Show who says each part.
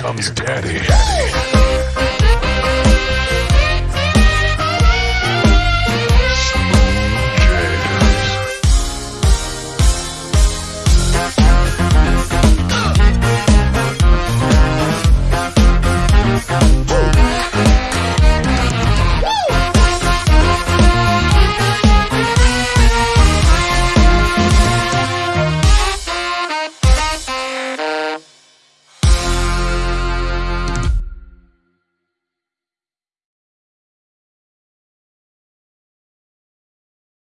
Speaker 1: Comes, daddy. daddy.